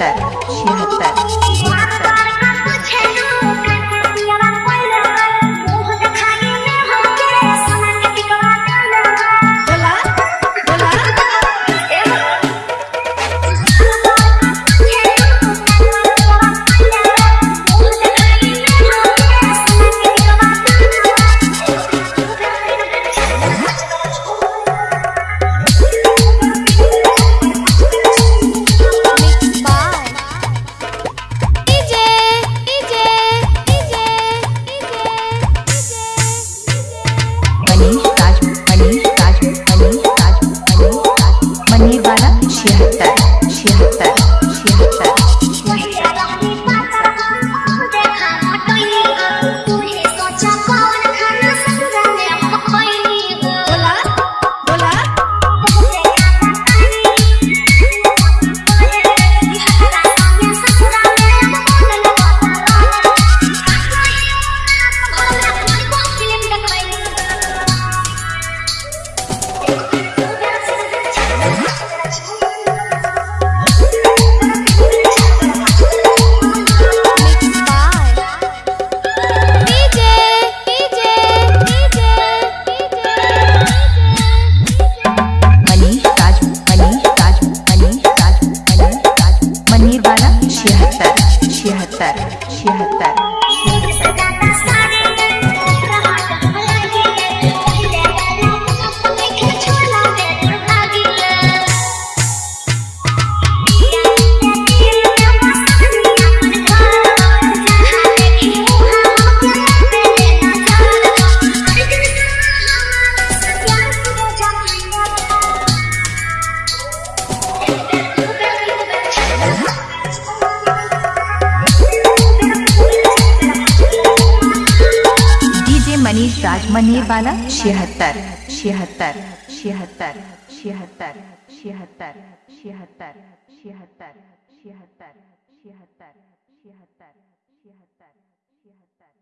that she she had that. Manish राज मनेरवाला छिहत्तर छिहत्तर छिहत्तर छिहत्तर छिहत्तर छिहत्तर छिहत्तर छिहत्तर छिहत्तर छिहत्तर छिहत्तर छिहत्तर